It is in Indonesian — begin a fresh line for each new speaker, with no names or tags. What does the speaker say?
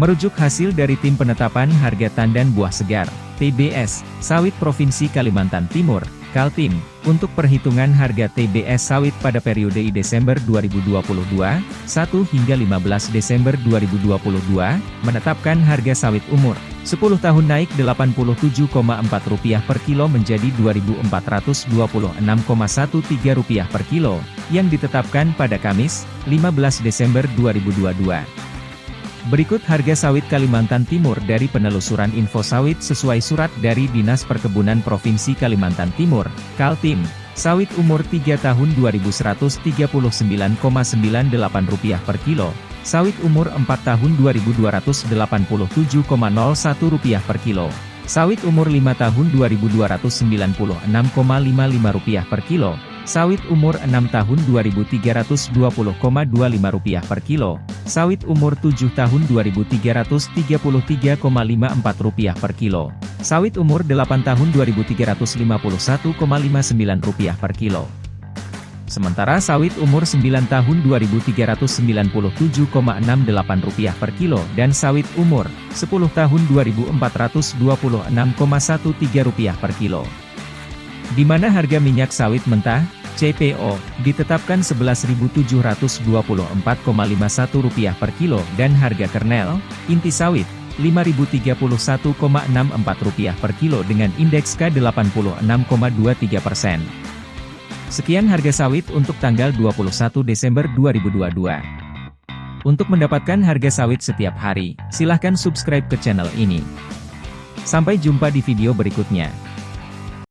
Merujuk hasil dari Tim Penetapan Harga Tandan Buah Segar, TBS, Sawit Provinsi Kalimantan Timur, Kaltim, untuk perhitungan harga TBS sawit pada periode Desember 2022, 1 hingga 15 Desember 2022, menetapkan harga sawit umur 10 tahun naik Rp87,4 per kilo menjadi Rp2.426,13 per kilo, yang ditetapkan pada Kamis, 15 Desember 2022. Berikut harga sawit Kalimantan Timur dari penelusuran info sawit sesuai surat dari Dinas Perkebunan Provinsi Kalimantan Timur, Kaltim. Sawit umur 3 tahun Rp2.139,98 per kilo. Sawit umur 4 tahun Rp2.287,01 per kilo. Sawit umur 5 tahun Rp2.296,55 per kilo. Sawit umur 6 tahun Rp2.320,25 per kilo, sawit umur 7 tahun Rp2.333,54 per kilo, sawit umur 8 tahun Rp2.351,59 per kilo. Sementara sawit umur 9 tahun Rp2.397,68 per kilo dan sawit umur 10 tahun Rp2.426,13 per kilo. Di mana harga minyak sawit mentah, CPO, ditetapkan Rp11.724,51 per kilo dan harga kernel, inti sawit, Rp5.031,64 per kilo dengan indeks K86,23 persen. Sekian harga sawit untuk tanggal 21 Desember 2022. Untuk mendapatkan harga sawit setiap hari, silahkan subscribe ke channel ini. Sampai jumpa di video berikutnya.